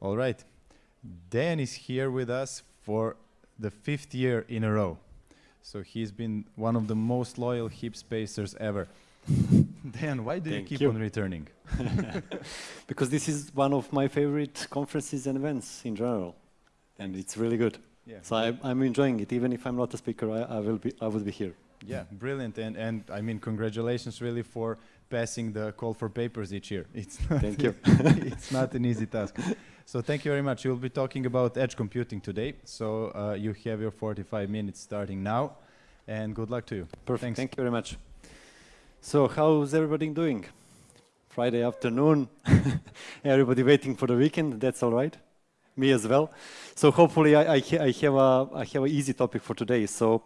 All right. Dan is here with us for the fifth year in a row. So he's been one of the most loyal hip spacers ever. Dan, why do Thank you keep you. on returning? because this is one of my favorite conferences and events in general, and it's really good. Yeah. So I, I'm enjoying it. Even if I'm not a speaker, I, I will be. I will be here. Yeah, brilliant. And and I mean congratulations really for passing the call for papers each year. It's not Thank you. it's not an easy task. So thank you very much. You'll be talking about edge computing today. So uh, you have your 45 minutes starting now, and good luck to you. Perfect. Thanks. Thank you very much. So how's everybody doing? Friday afternoon. everybody waiting for the weekend. That's all right. Me as well. So hopefully I, I, ha- I have a I have an easy topic for today. So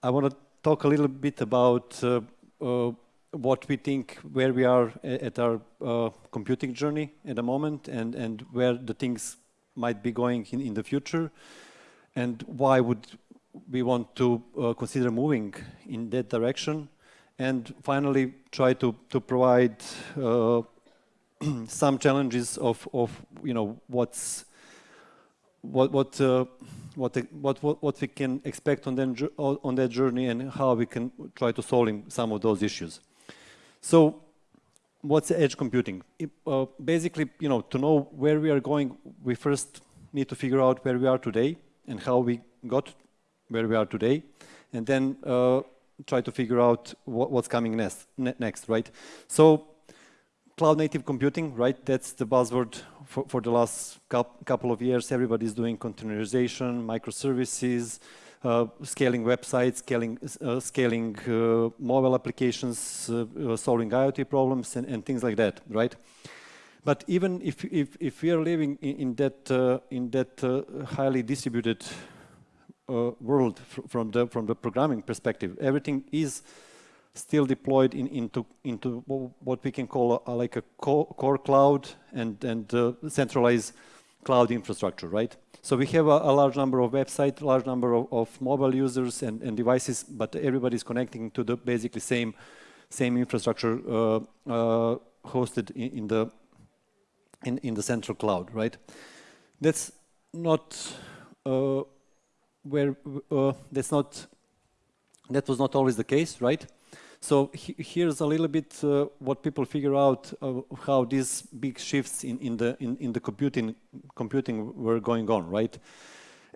I want to talk a little bit about uh, uh, what we think where we are at our uh, computing journey at the moment and and where the things might be going in, in the future and why would we want to uh, consider moving in that direction and finally try to, to provide uh, some challenges of, of you know what's what what uh, what, what what what we can expect on on that journey and how we can try to solve some of those issues. So what's edge computing? It, uh, basically, you know, to know where we are going, we first need to figure out where we are today and how we got where we are today, and then uh, try to figure out what, what's coming next, ne- next, right? So cloud native computing, right? That's the buzzword for, for the last couple of years. Everybody's doing containerization, microservices, scaling websites, scaling, uh, scaling uh, mobile applications, uh, uh, solving IoT problems, and, and things like that, right? But even if, if, if we are living in, in that, uh, in that uh, highly distributed uh, world fr from, the, from the programming perspective, everything is still deployed in, into, into what we can call a, like a co core cloud and, and uh, centralized cloud infrastructure, right? So we have a, a large number of websites, large number of, of mobile users and, and devices, but everybody's connecting to the basically same, same infrastructure uh, uh, hosted in, in the in, in the central cloud, right? That's not uh, where uh, that's not that was not always the case, right? So he, here's a little bit uh, what people figure out how these big shifts in, in the in, in the computing computing were going on, right?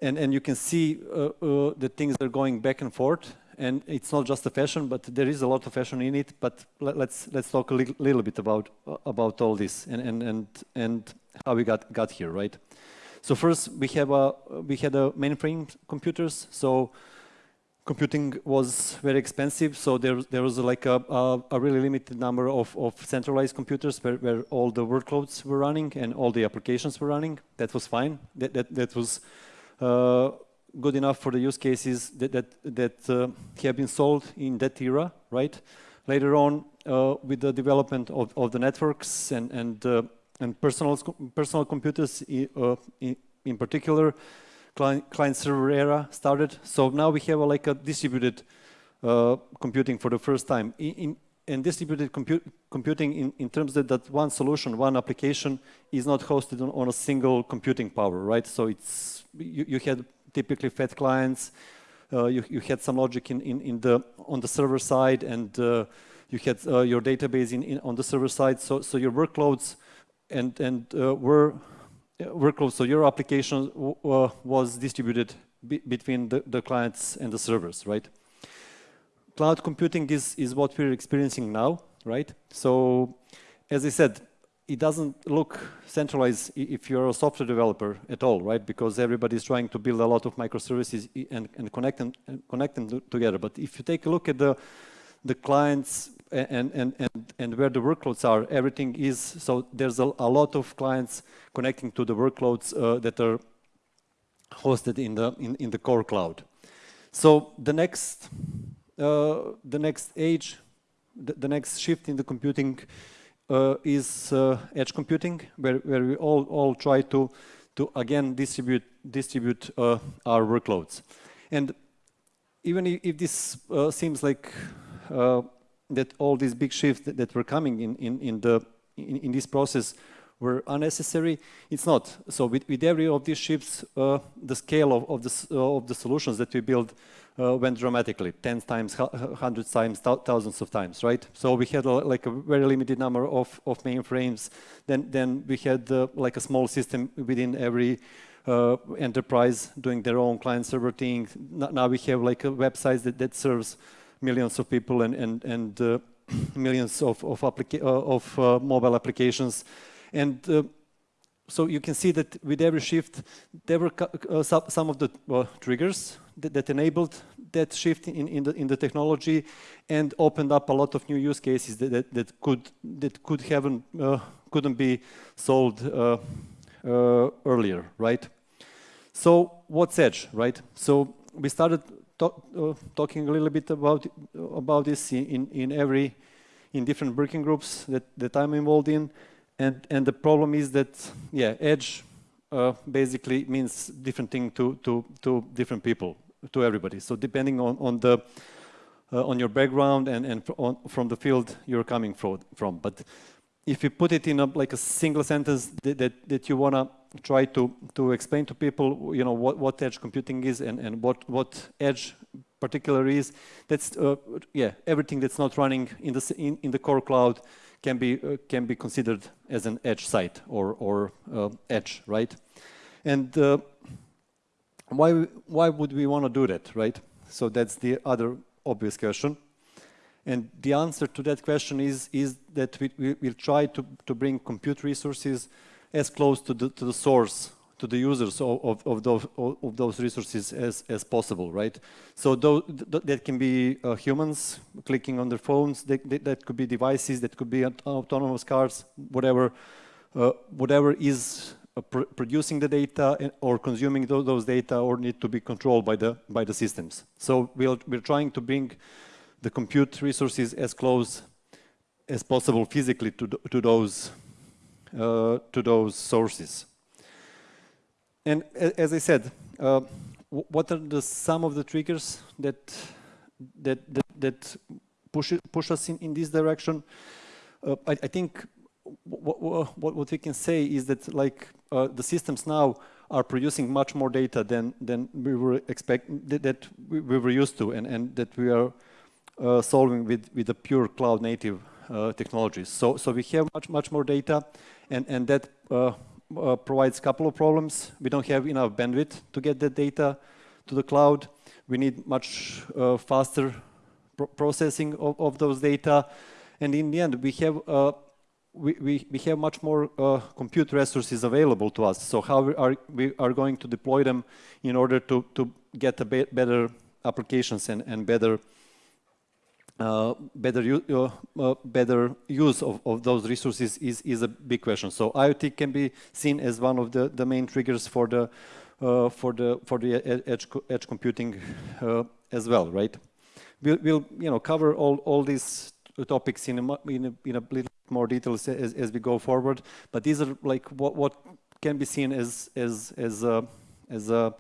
And and you can see uh, uh, the things are going back and forth, and it's not just a fashion, but there is a lot of fashion in it. But let, let's let's talk a li little bit about uh, about all this and and and and how we got got here, right? So first we have a we had a mainframe computers, so computing was very expensive, so there, there was like a, a, a really limited number of, of centralized computers where, where all the workloads were running and all the applications were running. That was fine. That, that, that was uh, good enough for the use cases that, that, that uh, have been solved in that era, right? Later on, uh, with the development of, of the networks and, and, uh, and personal, personal computers uh, in, in particular, client, client server era started. So now we have a, like a distributed uh, computing for the first time. In, in, and distributed compu computing in, in terms that, that one solution, one application is not hosted on, on a single computing power, right? So it's, you, you had typically fat clients, uh, you, you had some logic in, in, in the, on the server side and uh, you had uh, your database in, in, on the server side. So, so your workloads and, and uh, were uh, workloads, so your application uh, was distributed be between the, the clients and the servers, right? Cloud computing is, is what we're experiencing now, right? So, as I said, it doesn't look centralized if you're a software developer at all, right? Because everybody's trying to build a lot of microservices and, and connect them, and connect them together. But if you take a look at the, the clients and, and, and, and where the workloads are, everything is, so there's a, a lot of clients connecting to the workloads uh, that are hosted in the, in, in the core cloud. So the next, uh, the next age, the, the next shift in the computing uh, is uh, edge computing, where, where we all, all try to, to again distribute, distribute uh, our workloads. And even if, this uh, seems like uh, that all these big shifts that, that were coming in, in, in, the, in, in this process were unnecessary. It's not. So with, with every of these shifts, uh, the scale of, of, the, uh, of the solutions that we build uh, went dramatically, 10 times, hundreds times, thousands of times, right? So we had a, like a very limited number of, of mainframes. Then, then we had uh, like a small system within every uh, enterprise doing their own client server thing. Now we have like a website that, that serves millions of people and, and, and uh, millions of, of, applica uh, of uh, mobile applications. And uh, so you can see that with every shift, there were uh, some of the uh, triggers that, that, enabled that shift in, in, the, in the technology and opened up a lot of new use cases that, that, that could, that could haven't, couldn't be solved earlier, right? So what's Edge, right? So we started talk, uh, talking a little bit about, about this in, in every, in different working groups that, that I'm involved in. And, and the problem is that, yeah, edge uh, basically means different thing to, to, to different people, to everybody. So depending on, on the, uh, on your background and, and on, from the field you're coming from. from. But if you put it in a, like a single sentence that, that, that you want to try to, to explain to people, you know, what, what edge computing is and, and what, what edge particular is, that's, uh, yeah, everything that's not running in the, in, in the core cloud can be uh, can be considered as an edge site or or uh, edge, right? And uh, why why would we want to do that, right? So that's the other obvious question. And the answer to that question is is that we, we will try to to bring compute resources as close to the to the source to the users of, of, of, those, of those resources as, as possible, right? So those, th that can be uh, humans clicking on their phones, that, that could be devices, that could be autonomous cars, whatever, uh, whatever is uh, pr producing the data or consuming those, those, data or need to be controlled by the, by the systems. So we'll, we're trying to bring the compute resources as close as possible physically to, to, those, uh, to those sources. And as I said, uh, what are the some of the triggers that that that, that push push us in, in this direction? Uh, I, I, think what, what, what we can say is that like uh, the systems now are producing much more data than than we were expect that, we, we, were used to, and and that we are uh, solving with with a pure cloud native technologies. So so we have much much more data, and and that uh, uh, provides a couple of problems. We don't have enough bandwidth to get the data to the cloud. We need much uh, faster pro processing of, of, those data. And in the end, we have uh, we, we, we, have much more uh, compute resources available to us. So how we are we are going to deploy them in order to, to get a be better applications and, and better uh, better, uh, uh, better use of, of, those resources is, is a big question. So IoT can be seen as one of the, the main triggers for the uh, for the for the edge edge computing uh, as well, right? We'll, we'll, you know cover all all these topics in a, in a, in a little more details as, as we go forward. But these are like what what can be seen as as as as a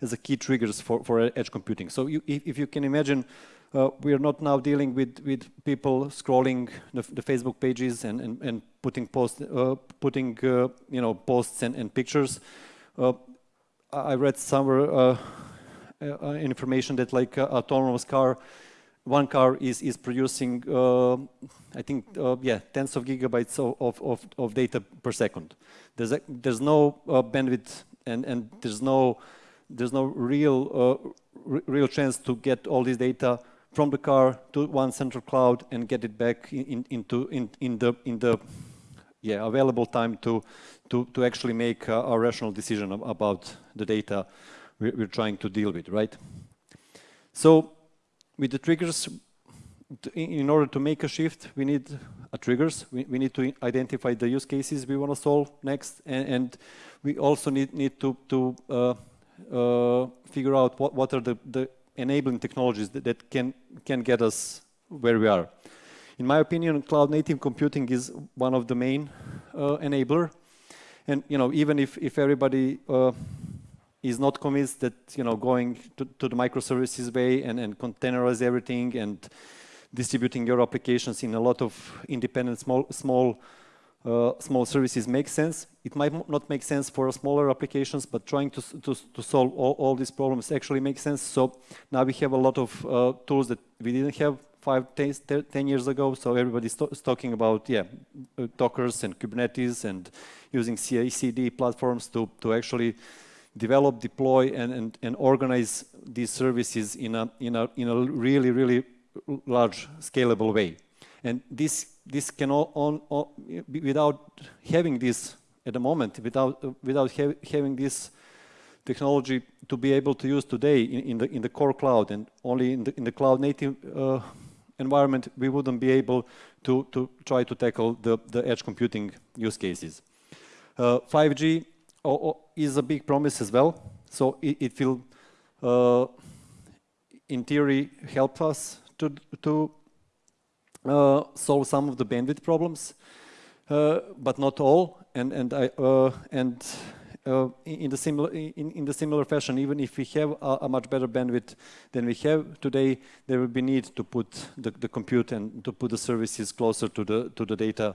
as a key triggers for for edge computing. So you, if, if you can imagine uh, we are not now dealing with, with people scrolling the, the Facebook pages and, and, and putting post, uh, putting uh, you know posts and, and pictures. Uh, I read somewhere uh, uh, information that like autonomous car, one car is is producing I think yeah tens of gigabytes of, of, of data per second. There's a, there's no bandwidth and and there's no there's no real real chance to get all this data from the car to one central cloud and get it back in, into in, in the in the yeah available time to to to actually make a, a rational decision about the data we're, we're, trying to deal with, right? So with the triggers, in order to make a shift, we need a triggers. We, we need to identify the use cases we want to solve next, and, and we also need need to to uh, uh, figure out what what are the the enabling technologies that, that can, can get us where we are. In my opinion, cloud native computing is one of the main uh, enabler. And you know, even if, if everybody uh, is not convinced that you know going to, to, the microservices way and, and containerize everything and distributing your applications in a lot of independent small small uh, small services make sense. It might not make sense for smaller applications, but trying to, to, to solve all, all, these problems actually makes sense. So now we have a lot of uh, tools that we didn't have five, ten, ten years ago. So everybody's talking about, yeah, uh, Dockers and Kubernetes and using CI/CD platforms to, to actually develop, deploy, and, and, and organize these services in a, in, a, in a really, really large scalable way. And this, this can all, on, on, without having this at the moment, without, without ha having this technology to be able to use today in, in, the, in the core cloud and only in the, in the cloud native uh, environment, we wouldn't be able to, to try to tackle the, the edge computing use cases. Uh, 5G is a big promise as well. So it, it will, uh, in theory, help us to, to uh, solve some of the bandwidth problems, uh, but not all. And and I uh, and uh, in the similar in, in the similar fashion, even if we have a, a, much better bandwidth than we have today, there will be need to put the, the compute and to put the services closer to the to the data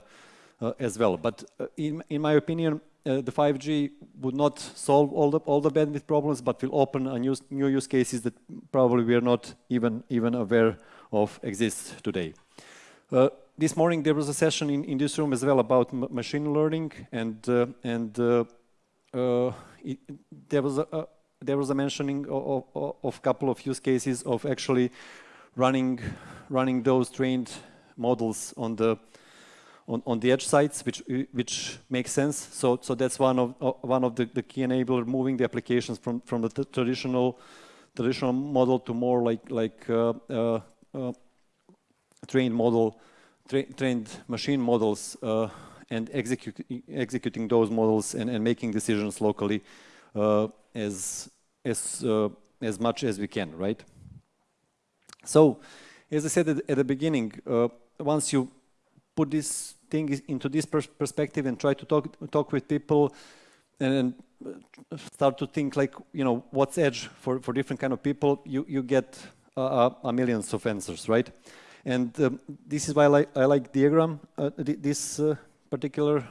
uh, as well. But uh, in in my opinion, uh, the 5G would not solve all the all the bandwidth problems, but will open a new new use cases that probably we are not even even aware of exist today. Uh, this morning there was a session in, in this room as well about machine learning, and uh, and uh, uh, it, there was a, there was a mentioning of, of couple of use cases of actually running running those trained models on the on, on the edge sites, which which makes sense. So so that's one of uh, one of the, the key enabler moving the applications from from the traditional traditional model to more like like uh, uh, uh trained model, tra trained machine models, uh, and execute, executing those models and, and making decisions locally uh, as as as much as we can, right? So, as I said at, at the beginning, once you put this thing into this pers perspective and try to talk talk with people and start to think like you know what's edge for for different kind of people you you get uh, a millions of answers right and um, this is why I like, I like diagram uh, this uh, particular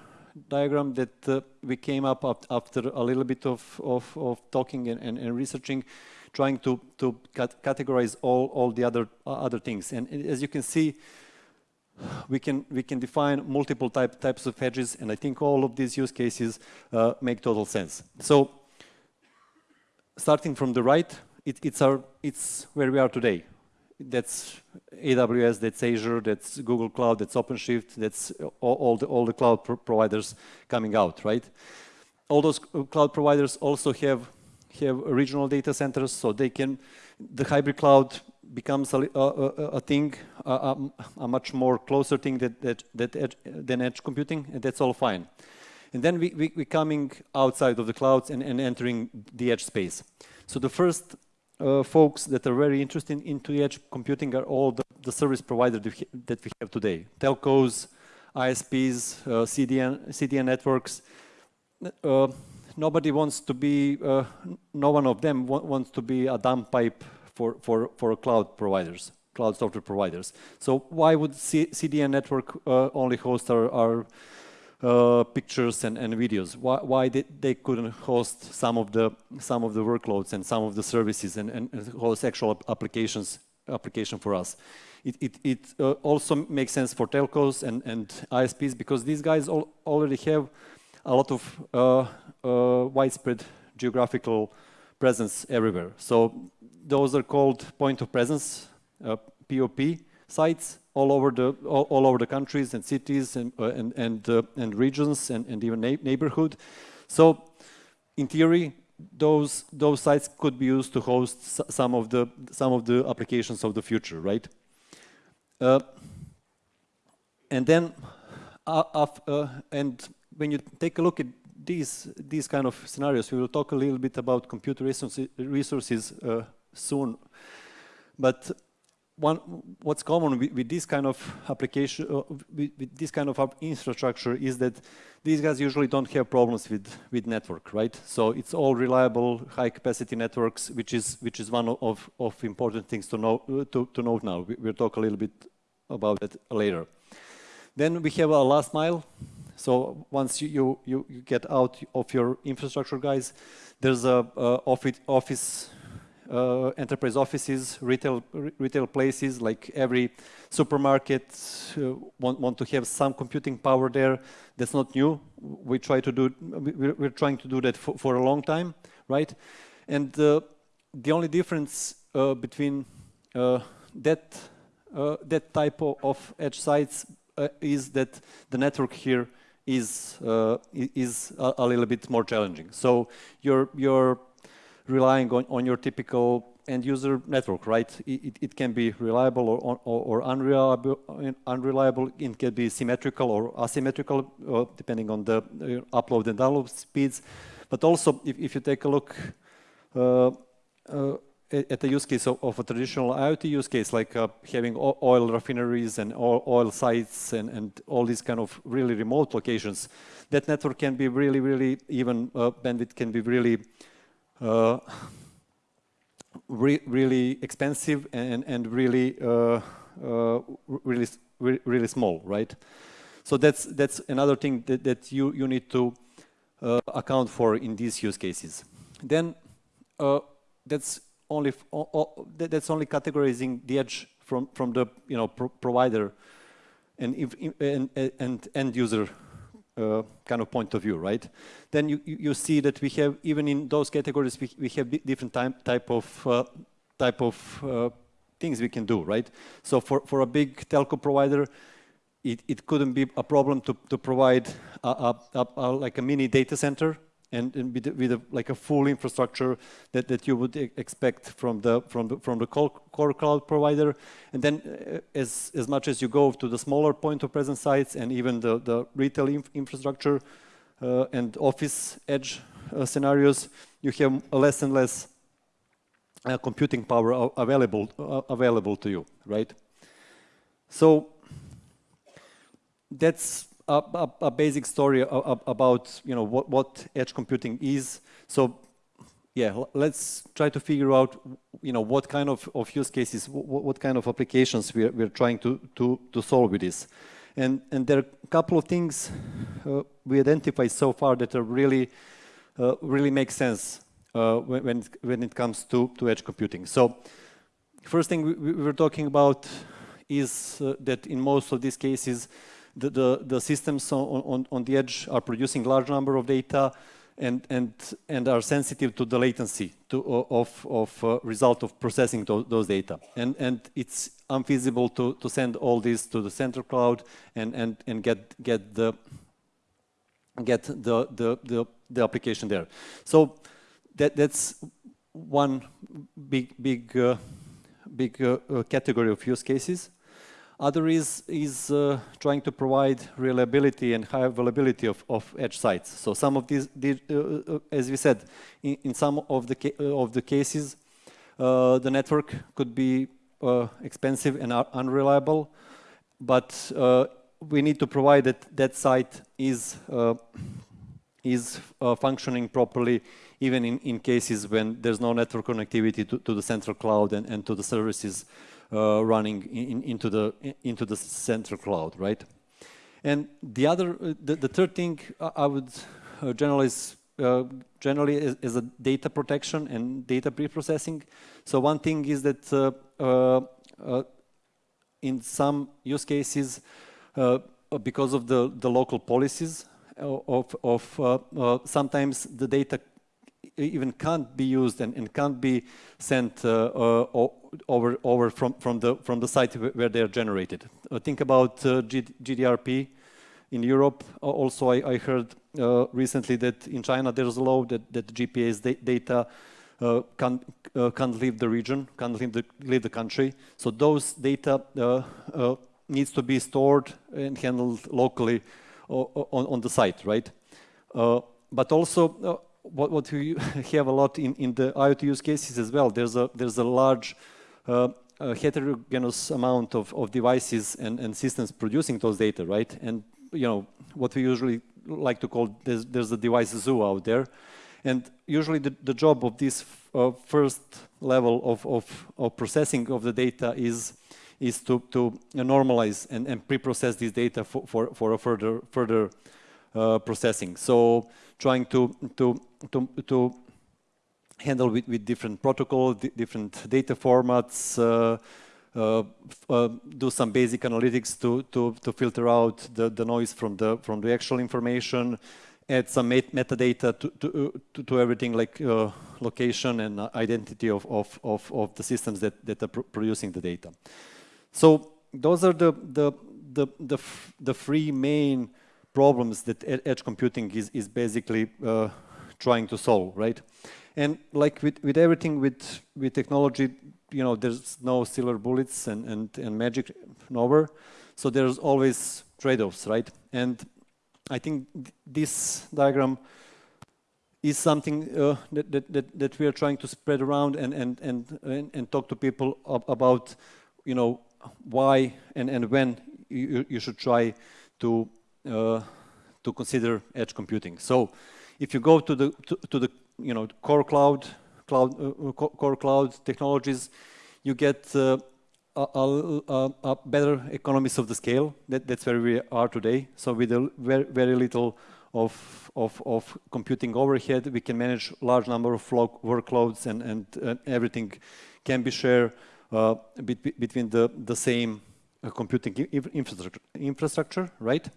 diagram that uh, we came up after a little bit of, of, of talking and, and, and, researching trying to, to cat categorize all, all the other, uh, other things. And as you can see, we can we can define multiple type, types of edges, and I think all of these use cases uh, make total sense. So, starting from the right, it, it's our it's where we are today. That's AWS, that's Azure, that's Google Cloud, that's OpenShift, that's all, all the all the cloud pro providers coming out, right? All those cloud providers also have have regional data centers, so they can the hybrid cloud becomes a, a, a thing, a, a, much more closer thing that, that, that edge, than edge computing, and that's all fine. And then we, we, we coming outside of the clouds and, and entering the edge space. So the first uh, folks that are very interested into edge computing are all the, the service providers that we have today. Telcos, ISPs, uh, CDN, CDN networks. Uh, nobody wants to be, uh, no one of them wants to be a dumb pipe for, for, for cloud providers, cloud software providers. So why would C CDN network uh, only host our, our uh, pictures and, and videos? Why, why they, couldn't host some of the some of the workloads and some of the services and, and, host actual applications application for us? It, it, it uh, also makes sense for telcos and, and ISPs because these guys all, already have a lot of uh, uh, widespread geographical presence everywhere. So those are called point of presence, uh, POP sites all over the all, all, over the countries and cities and uh, and and, uh, and regions and, and even neighborhood. So, in theory, those those sites could be used to host some of the some of the applications of the future, right? Uh, and then, uh, uh, and when you take a look at these these kind of scenarios, we will talk a little bit about computer resources, resources soon. But one, what's common with, with, this kind of application, uh, with, with, this kind of infrastructure is that these guys usually don't have problems with, with network, right? So it's all reliable, high capacity networks, which is, which is one of, of important things to know, uh, to, to note now. We, we'll talk a little bit about that later. Then we have a last mile So once you, you, you, get out of your infrastructure guys, there's a uh, office, office uh, enterprise offices, retail retail places like every supermarket uh, want, want to have some computing power there. That's not new. We try to do. We're, trying to do that for, for a long time, right? And uh, the only difference uh, between uh, that that type of, edge sites is that the network here is uh, is a, a, little bit more challenging. So you're you're relying on, on your typical end user network, right? It, it can be reliable or, or, or unreliable, unreliable. It can be symmetrical or asymmetrical, uh, depending on the uh, upload and download speeds. But also, if, if you take a look uh, uh at the use case of, of, a traditional IoT use case, like uh, having oil refineries and oil sites and, and, all these kind of really remote locations, that network can be really, really, even uh, bandwidth can be really, re really expensive and, and really, uh, uh, really, really small, right? So that's, that's another thing that, that you, you need to uh, account for in these use cases. Then that's only that's only categorizing the edge from from the you know pro provider and if, and, and end user uh, kind of point of view, right? Then you, you see that we have even in those categories we, we have different type type of uh, type of uh, things we can do, right? So for for a big telco provider, it, it couldn't be a problem to to provide a, a, a, a like a mini data center and, and with, with a, like a full infrastructure that, that you would expect from the from the from the core cloud provider. And then, uh, as as much as you go to the smaller point of presence sites and even the the retail inf infrastructure uh, and office edge uh, scenarios, you have less and less uh, computing power available uh, available to you, right? So that's a, a, a basic story about you know what, what edge computing is. So yeah, let's try to figure out you know what kind of, of use cases, what, what kind of applications we're, we're trying to, to, to solve with this. And, and there are a couple of things uh, we identified so far that are really, uh, really make sense uh, when, when, it comes to, to edge computing. So first thing we, we were talking about is uh, that in most of these cases, the, the, the systems on, on, on the edge are producing large number of data and, and, and are sensitive to the latency to, of, of uh, result of processing those, those data. And, and it's unfeasible to, to send all this to the central cloud and, and, and get, get, the, get the, the, the, the application there. So that, that's one big, big, uh, big uh, uh category of use cases. Other is, is uh, trying to provide reliability and high availability of, of edge sites. So some of these, uh, uh, as we said, in, in some of the, uh, of the cases, uh, the network could be uh, expensive and unreliable, but we need to provide that that site is, is functioning properly even in, in cases when there's no network connectivity to, to the central cloud and, and to the services running in, into the into the central cloud, right? And the other, uh, the, the third thing I would uh, generally uh, generally is, is, a data protection and data pre-processing. So one thing is that uh, uh, in some use cases, because of the, the local policies of, of sometimes the data even can't be used and, and can't be sent uh, uh, over over from from the from the site where they are generated. Uh, think about G GDRP in Europe. also, I, I heard recently that in China there's a law that that GPS da data uh, can't, uh, can't leave the region, can't leave the, leave the country. So those data uh, needs to be stored and handled locally on, on the site, right? but also what, what we have a lot in, in the IoT use cases as well, there's a, there's a large uh, a heterogeneous amount of, of devices and, and systems producing those data, right? And, you know, what we usually like to call, there's, there's a device zoo out there. And usually the, the job of this uh, first level of, of, of, processing of the data is, is to, to normalize and, and pre-process this data for, for, for a further, further uh, processing. So trying to to to to handle with, with different protocols, different data formats, uh, uh, uh, do some basic analytics to, to, to filter out the, the noise from the, from the actual information, add some met metadata to, to, to, to, everything like uh, location and identity of, of, of, of, the systems that, that are pr producing the data. So those are the, the, the, the, the three main problems that edge computing is, is basically uh, trying to solve, right? And like with, with everything with, with technology, you know, there's no silver bullets and, and, and magic nowhere. So there's always trade-offs, right? And I think th this diagram is something uh, that, that, that, that, we are trying to spread around and, and, and, and, and talk to people about, you know, why and, and when you, you should try to, to consider edge computing. So if you go to the, to, to the you know, core cloud, cloud uh, core cloud technologies, you get uh, a, a, a, better economies of the scale. That, that's where we are today. So with a very, very little of, of, of computing overhead, we can manage large number of workloads and, and uh, everything can be shared uh, bet between the, the same uh, computing infrastructure, infrastructure, right?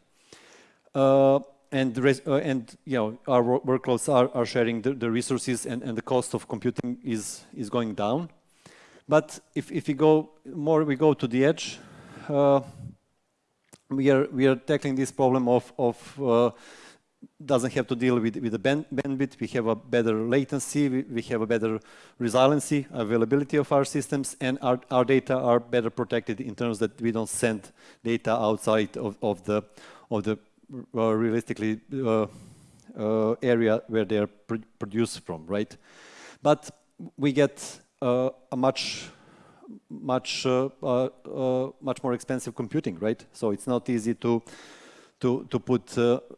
Uh, and uh, and you know our workloads are, are sharing the, the resources and, and the cost of computing is is going down. But if, if we go more we go to the edge uh, we are we are tackling this problem of of uh, doesn't have to deal with with the band, bandwidth. We have a better latency. We, we have a better resiliency availability of our systems and our, our data are better protected in terms that we don't send data outside of, of the of the Uh, realistically uh, uh, area where they are pr produced from, right? But we get uh, a much much uh, much more expensive computing, right? So it's not easy to to to put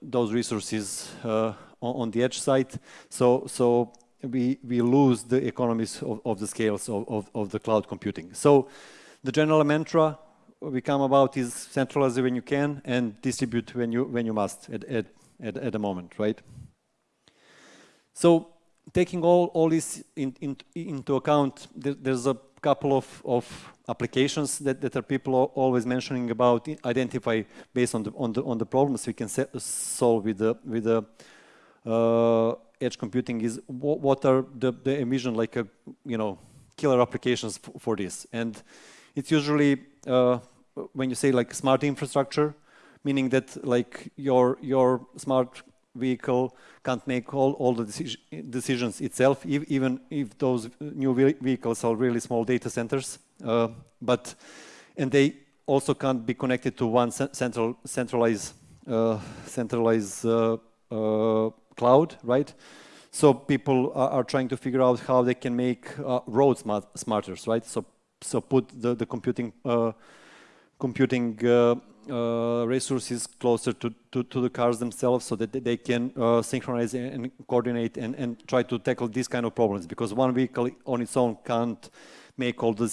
those resources on, on the edge side. So so we, we lose the economies of, of the scales of, of, of, the cloud computing. So the general mantra we come about is centralize when you can and distribute when you when you must at at at, at the moment, right? So taking all all this in, in, into account, there, there's a couple of of applications that, that are people always mentioning about identify based on the on the on the problems we can set, solve with the with the uh, edge computing is what, what are the the emission like a you know killer applications for this and it's usually uh, when you say like smart infrastructure, meaning that like your your smart vehicle can't make all, all the deci decisions itself, even if those new vehicles are really small data centers. Uh, but and they also can't be connected to one central centralized uh, centralized uh, uh, cloud, right? So people are, are, trying to figure out how they can make uh, roads smart, smarter, right? So so put the the computing uh, computing uh, uh, resources closer to, to, to, the cars themselves so that they can uh, synchronize and coordinate and, and try to tackle these kind of problems because one vehicle on its own can't make all the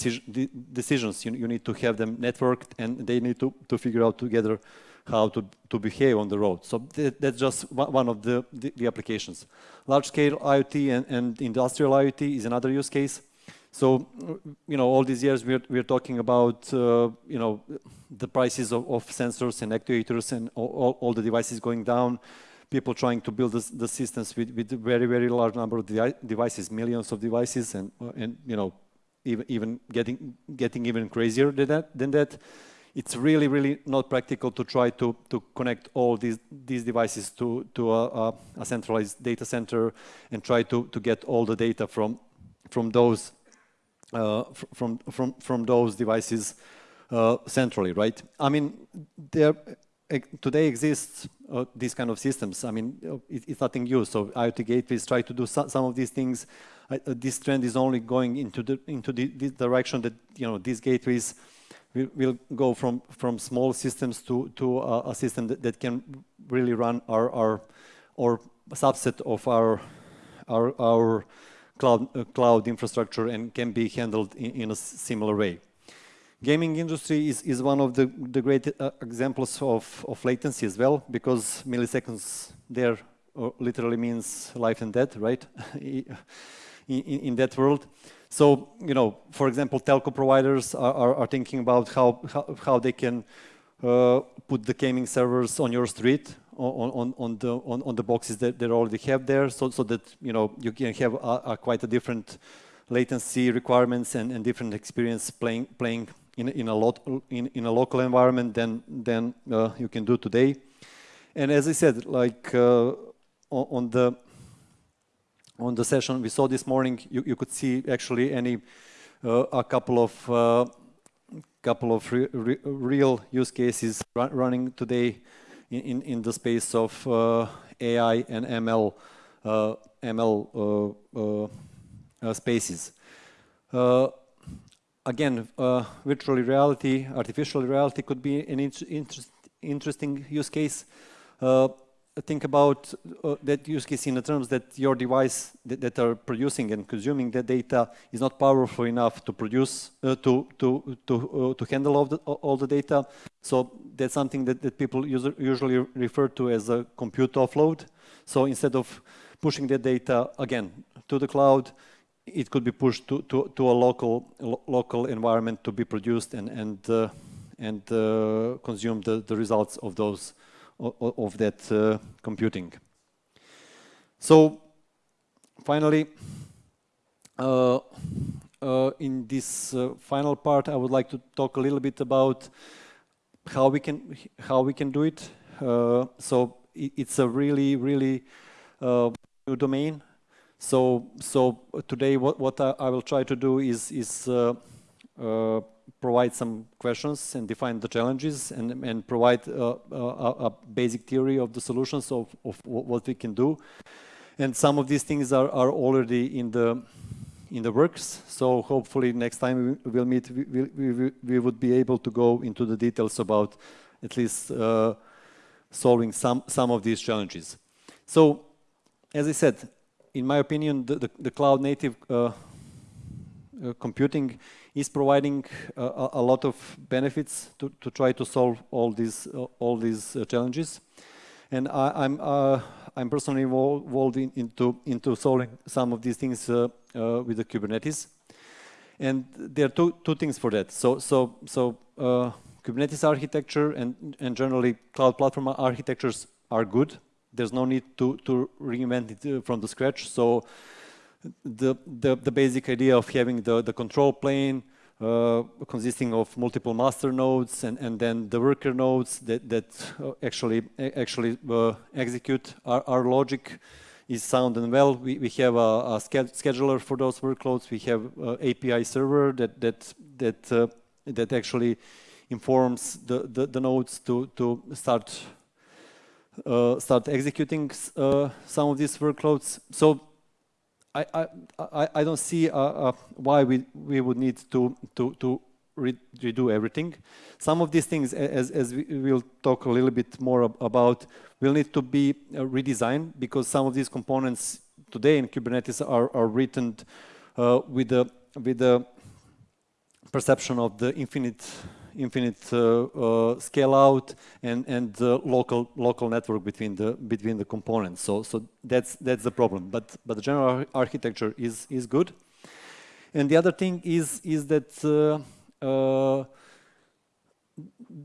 decisions. You, you, need to have them networked and they need to, to figure out together how to, to behave on the road. So that's just one of the, the, the applications. Large-scale IoT and, and industrial IoT is another use case. So, you know, all these years we're, we're talking about, uh, you know, the prices of, of, sensors and actuators and all, all, the devices going down, people trying to build the, the systems with, with very, very large number of devices, millions of devices, and, and you know, even, even getting, getting even crazier than that, than that. It's really, really not practical to try to, to connect all these, these devices to, to a, a, centralized data center and try to, to get all the data from, from those from, from, from those devices uh, centrally, right? I mean, there today exists uh, these kind of systems. I mean, it, it's nothing new. So IoT gateways try to do so, some of these things. Uh, this trend is only going into the into the, the direction that you know these gateways will, will go from from small systems to to a, a system that, that, can really run our our or subset of our our our cloud, uh, cloud infrastructure and can be handled in, in, a similar way. Gaming industry is, is one of the, the great uh, examples of, of latency as well, because milliseconds there uh, literally means life and death, right? in, in, that world. So, you know, for example, telco providers are, are, are thinking about how, how, how they can uh, put the gaming servers on your street on, on, the, on, on the boxes that they already have there so, so that, you know, you can have a, a quite a different latency requirements and, and different experience playing, playing in, in, a lot, in, in a local environment than, than uh, you can do today. And as I said, like uh, on the on the session we saw this morning, you, you could see actually any uh, a couple of uh, couple of re re real use cases run running today in, in, the space of uh, AI and ML uh, ML uh, spaces. again, virtual reality, artificial reality could be an inter interesting use case think about uh, that use case in the terms that your device that, that, are producing and consuming that data is not powerful enough to produce uh, to to to uh, to handle all the all the data. So that's something that, that people usually refer to as a compute offload. So instead of pushing the data again to the cloud, it could be pushed to to, to a local lo local environment to be produced and and uh, and uh, consume the the results of those of that uh, computing. So finally, uh, uh, in this final part, I would like to talk a little bit about how we can how we can do it. so it's a really really new domain. So so today, what what I, I will try to do is is uh, provide some questions and define the challenges and, and provide uh, a, a, basic theory of the solutions of, of what we can do. And some of these things are, are already in the in the works. So hopefully next time we will meet, we, we, we would be able to go into the details about at least uh, solving some, some of these challenges. So as I said, in my opinion, the, the, the cloud native uh, uh, computing is providing uh, a, lot of benefits to, to try to solve all these uh, all these uh, challenges. And I, am I'm, I'm personally involved in, into into solving some of these things with the Kubernetes. And there are two two things for that. So so so. Kubernetes architecture and, and generally cloud platform architectures are good. There's no need to, to reinvent it from the scratch. So the, the, the basic idea of having the, the control plane uh, consisting of multiple master nodes and, and then the worker nodes that, that uh, actually actually uh, execute our, our, logic is sound and well. We, we have a, a scheduler for those workloads. We have API server that that that uh, that actually informs the, the, the, nodes to to start uh, start executing uh, some of these workloads. So I, I, I don't see uh, uh, why we, we would need to, to, to re redo everything. Some of these things, as, as we will talk a little bit more ab about, will need to be uh, redesigned because some of these components today in Kubernetes are, are written uh, with, the, with the perception of the infinite infinite uh, uh, scale out and and local local network between the between the components. So so that's that's the problem. But but the general architecture is is good. And the other thing is is that uh,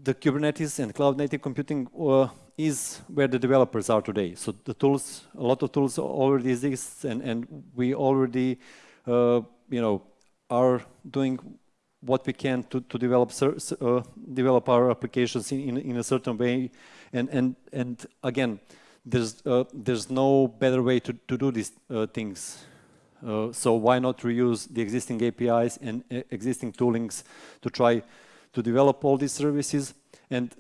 the Kubernetes and cloud native computing uh, is where the developers are today. So the tools, a lot of tools already exist, and and we already, uh, you know, are doing what we can to, to develop uh, develop our applications in, in, in, a certain way. And and and again there's uh, there's no better way to, to do these uh, things. Uh, so why not reuse the existing APIs and uh, existing toolings to try to develop all these services? And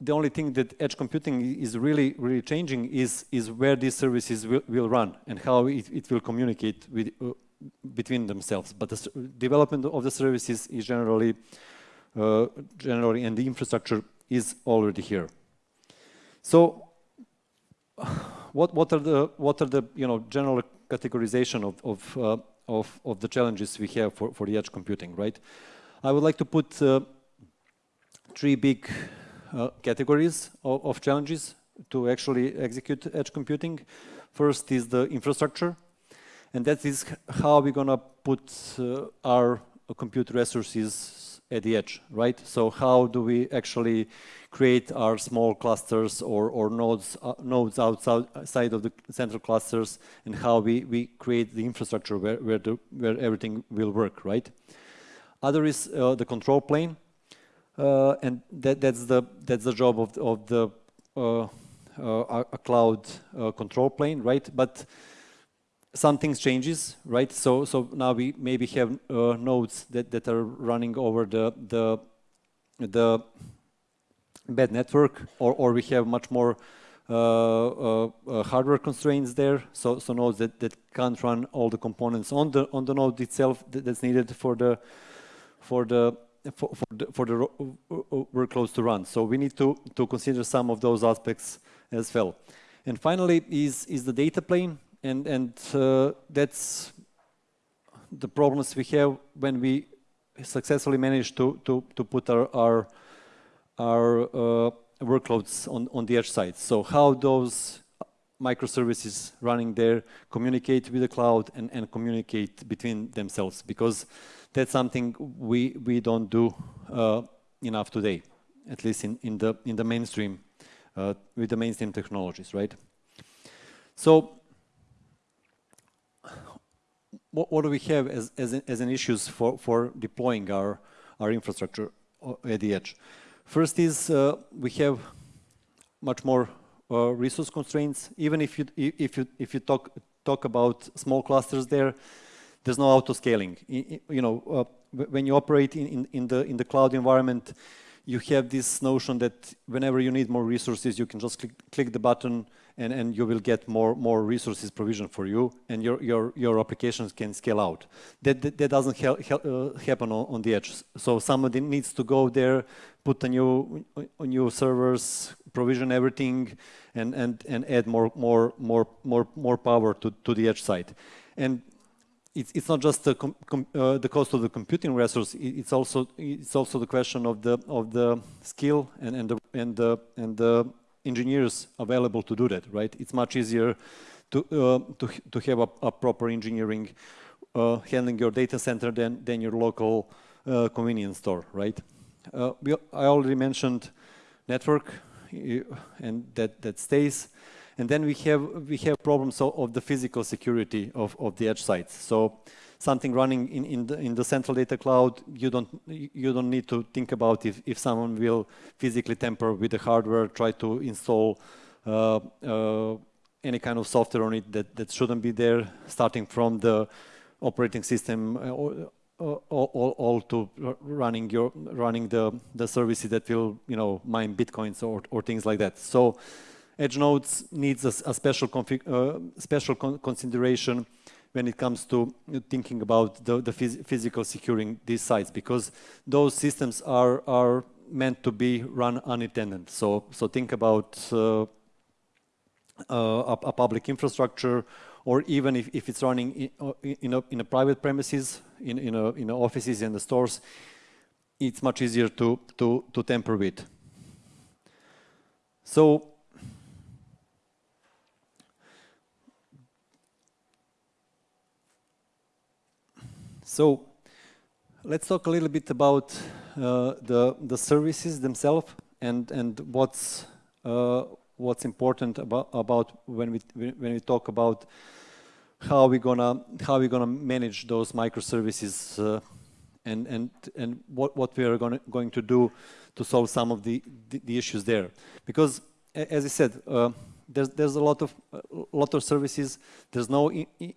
the only thing that edge computing is really really changing is is where these services will, will run and how it, it will communicate with uh, between themselves. But the development of the services is generally, uh, generally, and the infrastructure is already here. So, what what are the what are the you know general categorization of of uh, of, of the challenges we have for for the edge computing, right? I would like to put uh, three big uh, categories of, of, challenges to actually execute edge computing. First is the infrastructure, and that is how we're gonna put uh, our compute resources at the edge, right? So how do we actually create our small clusters or, or nodes, uh, nodes outside of the central clusters and how we, we create the infrastructure where, where, the, where everything will work, right? Other is uh, the control plane, uh, and that, that's, the, that's the job of, of the uh, uh, a cloud control plane, right? But some things changes, right? So, so now we maybe have nodes that, that are running over the, the, the bad network, or, or we have much more uh, uh, uh, hardware constraints there. So, so nodes that, that can't run all the components on the on the node itself that, that's needed for the for the for, for the, for the workloads to run. So we need to to consider some of those aspects as well. And finally, is is the data plane, and and uh, that's the problems we have when we successfully manage to to to put our our our uh, workloads on, on the edge side. So how those microservices running there communicate with the cloud and, and communicate between themselves because that's something we, we don't do uh, enough today, at least in, in, the, in the mainstream, uh, with the mainstream technologies, right? So what, what do we have as, as, as an issues for, for deploying our, our infrastructure at the edge? First is uh, we have much more uh, resource constraints. Even if you if you if you talk talk about small clusters there, there's no auto scaling. You know, uh, when you operate in, in, in the in the cloud environment, you have this notion that whenever you need more resources, you can just click, click the button and, and you will get more, more resources provision for you and your, your, your applications can scale out. That, that, that doesn't uh, happen on, on, the edge. So somebody needs to go there, put a new, a new servers, provision everything and, and, and add more, more, more, more, more power to, to the edge side. And it's, it's not just the, uh, the cost of the computing resource. It's also it's also the question of the of the skill and and the and the and the engineers available to do that. Right? It's much easier to uh, to to have a, a proper engineering uh, handling your data center than than your local uh, convenience store. Right? Uh, we, I already mentioned network, and that that stays. And then we have we have problems of, the physical security of, of the edge sites. So something running in, in the in the central data cloud, you don't you don't need to think about if, if someone will physically tamper with the hardware, try to install uh, uh, any kind of software on it that, that shouldn't be there, starting from the operating system uh, all, all, all, to running your running the the services that will you know mine bitcoins or, or things like that. So Edge nodes needs a, a special, uh, special con consideration when it comes to thinking about the, the phys physical securing these sites because those systems are, are meant to be run unattended. So, so think about uh, uh, a, a, public infrastructure or even if, if it's running in, uh, in, a, in a private premises, in, in, a, in offices and the stores, it's much easier to, to, to tamper with. So So let's talk a little bit about uh, the the services themselves and and what's uh, what's important about about when we when we talk about how we gonna how we gonna manage those microservices uh, and and and what what we are gonna going to do to solve some of the the, the issues there. Because as I said uh, there's, there's a lot of a lot of services. There's no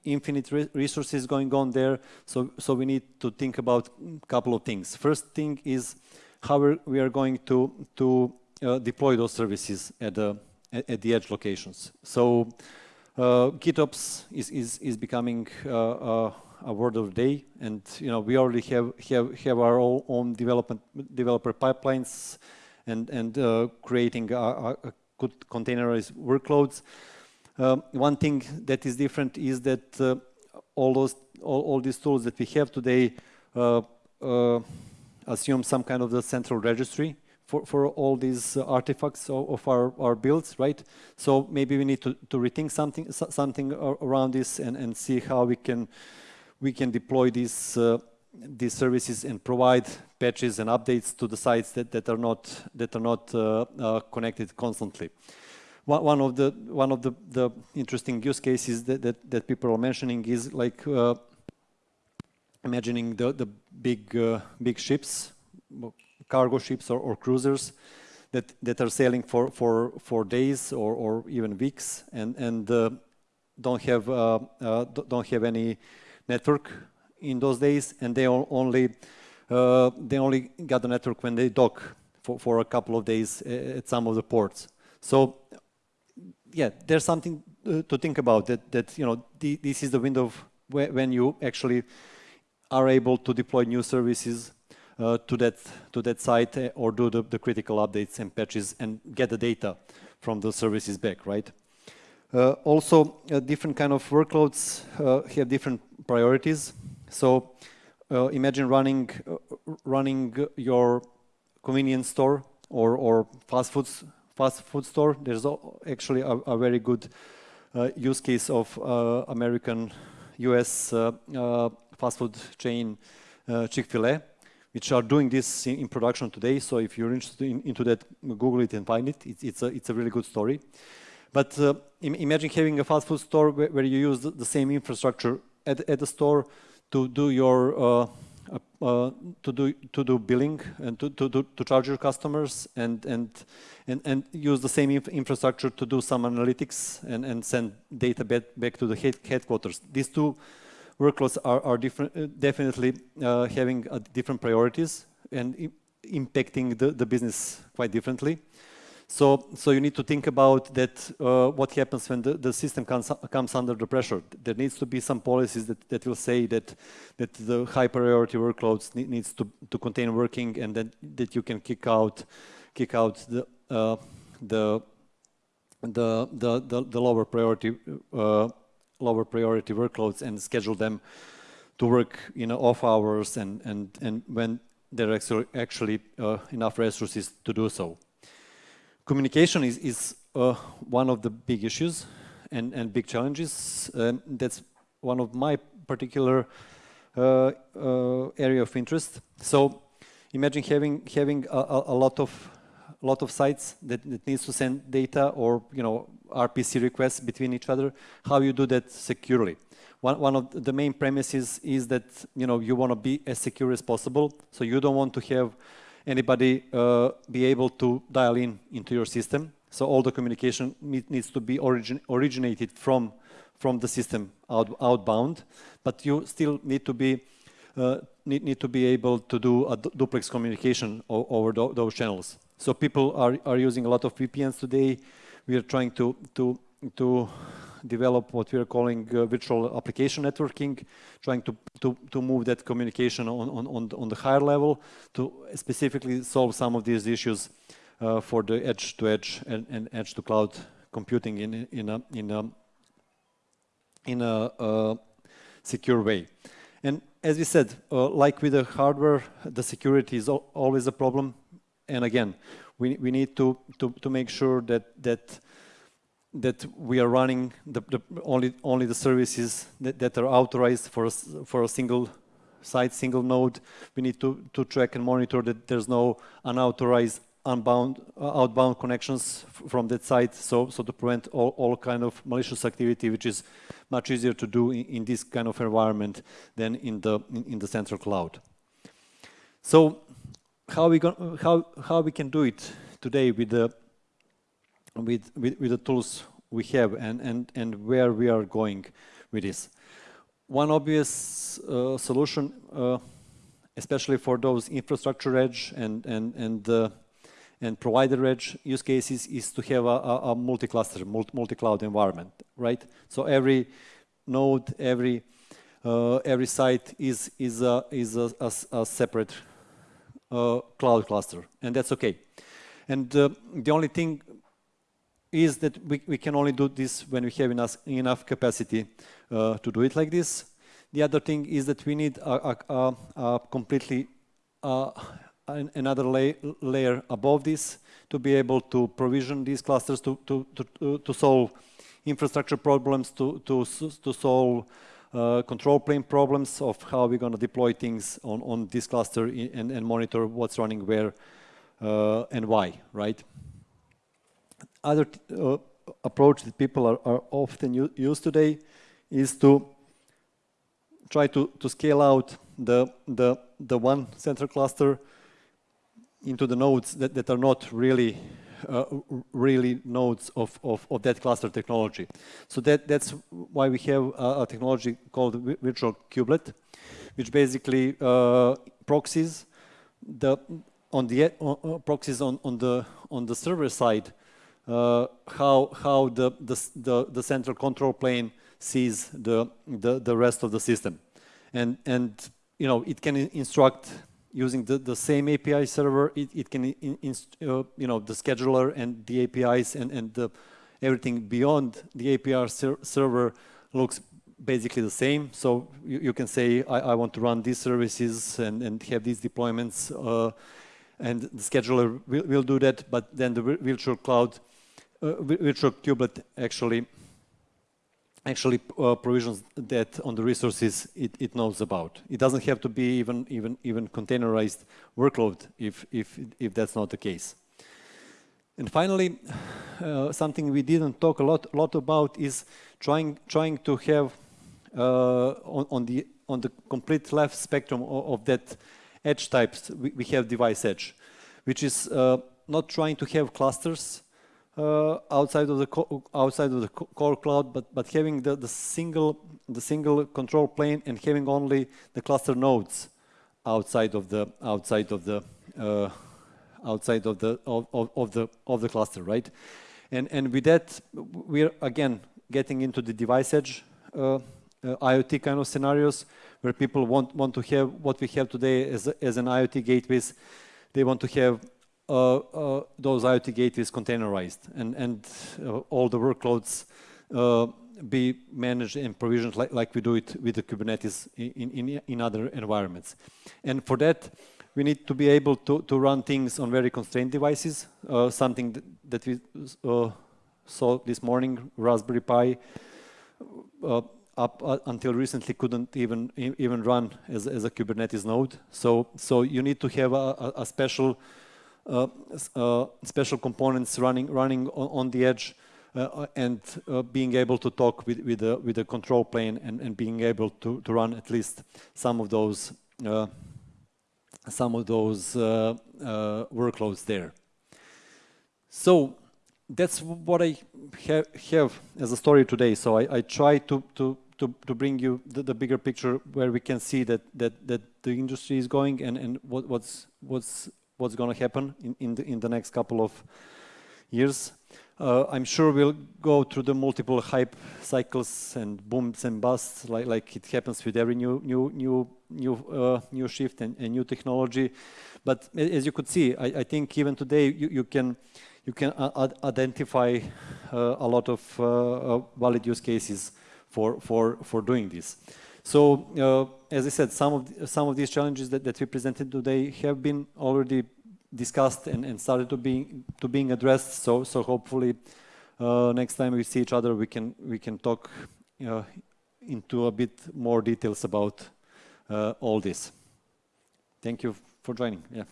infinite re resources going on there. So so we need to think about a couple of things. First thing is how we are going to to uh, deploy those services at the at, the edge locations. So uh, GitOps is is is becoming uh, uh a word of the day, and you know we already have have have our own development developer pipelines and and uh, creating a, a, containerized workloads. Um, one thing that is different is that uh, all those all, all, these tools that we have today uh, uh, assume some kind of the central registry for, for all these uh, artifacts of, of, our, our builds, right? So maybe we need to, to rethink something something around this and, and see how we can we can deploy these uh, these services and provide patches and updates to the sites that, that are not that are not uh, uh, connected constantly. One, one of the one of the, the interesting use cases that, that, that people are mentioning is like uh, imagining the the big uh, big ships, cargo ships or, or, cruisers that that are sailing for for for days or, or even weeks and and uh, don't have uh, don't have any network in those days, and they only uh, they only got the network when they dock for, for a couple of days uh, at some of the ports. So yeah, there's something uh, to think about that, that you know, this is the window when you actually are able to deploy new services uh, to that to that site uh, or do the, the, critical updates and patches and get the data from the services back, right? Uh, also, different kind of workloads have different priorities. So uh, imagine running uh, running your convenience store or, or fast food fast food store. There's actually a, a very good uh, use case of uh, American US uh, uh, fast food chain Chick-fil-A, which are doing this in, in, production today. So if you're interested in, into that, Google it and find it. It's, it's, a, it's a really good story. But Im imagine having a fast food store where, where you use the, the same infrastructure at, at the store to do your uh, uh, to do to do billing and to to to, to charge your customers and and and and use the same inf infrastructure to do some analytics and and send data back back to the head headquarters. These two workloads are are different, uh, definitely uh, having uh, different priorities and impacting the the business quite differently. So, so you need to think about that, uh, what happens when the, the system comes, comes under the pressure. There needs to be some policies that, that will say that, that the high priority workloads need, needs to, to contain working and then that you can kick out, kick out the, uh, the, the, the, the, lower priority, uh, lower priority workloads and schedule them to work in off hours and, and, and when there are actually, actually uh, enough resources to do so communication is, is uh, one of the big issues and, and big challenges. Um, that's one of my particular uh, uh, area of interest. So imagine having having a, a, lot of lot of sites that, that needs to send data or you know RPC requests between each other. How you do that securely? One, one of the main premises is that you know you want to be as secure as possible. So you don't want to have anybody uh, be able to dial in into your system. So all the communication need, needs to be origin, originated from from the system out, outbound, but you still need to be uh, need, need to be able to do a duplex communication over those channels. So people are, are using a lot of VPNs today. We are trying to to to develop what we are calling uh, virtual application networking, trying to, to, to move that communication on, on, on, the, higher level to specifically solve some of these issues uh, for the edge-to-edge -edge and, and edge-to-cloud computing in, in a, in a, in a uh, secure way. And as we said, uh, like with the hardware, the security is always a problem. And again, we, we need to, to, to make sure that, that that we are running the, the only only the services that, that are authorized for a, for a single site, single node. We need to to track and monitor that there's no unauthorized unbound uh, outbound connections from that site. So so to prevent all all kind of malicious activity, which is much easier to do in, in this kind of environment than in the in, in the central cloud. So how we how how we can do it today with the with, with, with the tools we have and, and, and where we are going with this. One obvious uh, solution, uh, especially for those infrastructure edge and, and, and, uh, and provider edge use cases is to have a, a, multi-cluster, multi-cloud environment, right? So every node, every, uh, every site is, is, a, is a, a, a separate uh, cloud cluster, and that's okay. And uh, the only thing is that we, we can only do this when we have enough, enough capacity uh, to do it like this. The other thing is that we need a, a, a completely uh, an, another la layer above this to be able to provision these clusters to, to, to, to solve infrastructure problems, to, to, to solve uh, control plane problems of how we're going to deploy things on, on this cluster and, and monitor what's running where uh, and why, right? Other uh, approach that people are, are often used today is to try to, to scale out the, the, the one central cluster into the nodes that, that are not really uh, really nodes of, of, of, that cluster technology. So that, that's why we have a, a technology called virtual kubelet, which basically uh, proxies the on the uh, proxies on, on the on the server side uh, how how the, the, the the central control plane sees the, the the rest of the system, and and you know it can instruct using the, the same API server, it, it can, in, in, uh, you know, the scheduler and the APIs and, and the, everything beyond the API ser server looks basically the same. So you, you can say, I, I, want to run these services and, and have these deployments, uh, and the scheduler will, will, do that, but then the virtual cloud, uh, virtual kubelet actually actually uh, provisions that on the resources it, it, knows about. It doesn't have to be even even even containerized workload if if if that's not the case. And finally, uh, something we didn't talk a lot lot about is trying trying to have uh, on, on, the on the complete left spectrum of, of that edge types we, we, have device edge, which is uh, not trying to have clusters uh, outside of the outside of the core cloud, but but having the, the single the single control plane and having only the cluster nodes outside of the outside of the uh, outside of the of, of, of, the of the cluster, right? And and with that, we're again getting into the device edge uh, uh IoT kind of scenarios where people want want to have what we have today as as an IoT gateways. They want to have uh, uh, those IoT gateways containerized and, and uh, all the workloads be managed and provisioned like, like we do it with the Kubernetes in, in, in other environments. And for that, we need to be able to, to run things on very constrained devices, uh, something that, that we uh, saw this morning, Raspberry Pi, uh, up until recently couldn't even even run as, as a Kubernetes node. So, so you need to have a, a special uh, uh, Uh, uh, special components running running on, on the edge uh, uh and being able to talk with with the with the control plane and, and being able to, to run at least some of those some of those workloads there. So that's what I ha have as a story today. So I, I try to, to, to, to bring you the, the, bigger picture where we can see that, that, that the industry is going and, and what, what's, what's what's going to happen in, in, the, in the next couple of years. Uh, I'm sure we'll go through the multiple hype cycles and booms and busts, like, like it happens with every new new new new uh, new shift and, and, new technology. But as you could see, I, I think even today you, you can you can identify uh, a lot of uh, uh, valid use cases for for for doing this. So, uh, as I said, some of the, some of these challenges that, that we presented today have been already discussed and, and started to being to being addressed. So, so hopefully, uh, next time we see each other, we can we can talk uh, into a bit more details about uh, all this. Thank you for joining. Yeah.